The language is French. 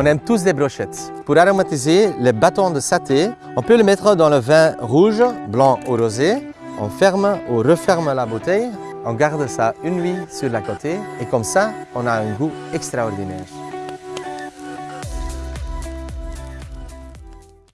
On aime tous les brochettes. Pour aromatiser les bâtons de saté, on peut le mettre dans le vin rouge, blanc ou rosé. On ferme ou referme la bouteille. On garde ça une nuit sur la côté et comme ça, on a un goût extraordinaire.